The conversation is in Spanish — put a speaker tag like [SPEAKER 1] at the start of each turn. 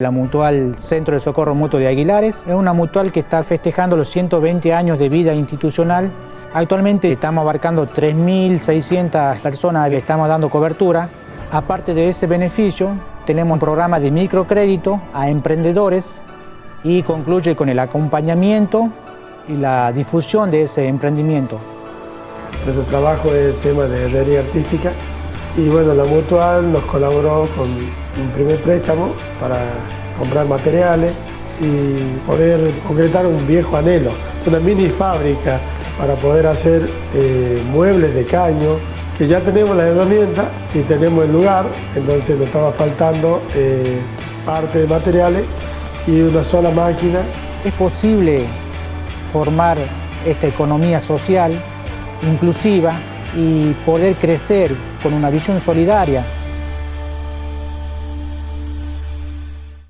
[SPEAKER 1] La Mutual Centro de Socorro Mutuo de Aguilares es una mutual que está festejando los 120 años de vida institucional. Actualmente estamos abarcando 3.600 personas que estamos dando cobertura. Aparte de ese beneficio, tenemos un programa de microcrédito a emprendedores y concluye con el acompañamiento y la difusión de ese emprendimiento.
[SPEAKER 2] Nuestro trabajo es el tema de herrería artística y bueno, la Mutual nos colaboró con un primer préstamo para comprar materiales y poder concretar un viejo anhelo, una mini fábrica para poder hacer eh, muebles de caño, que ya tenemos las herramientas y tenemos el lugar, entonces nos estaba faltando eh, parte de materiales y una sola máquina.
[SPEAKER 1] Es posible formar esta economía social inclusiva y poder crecer con una visión solidaria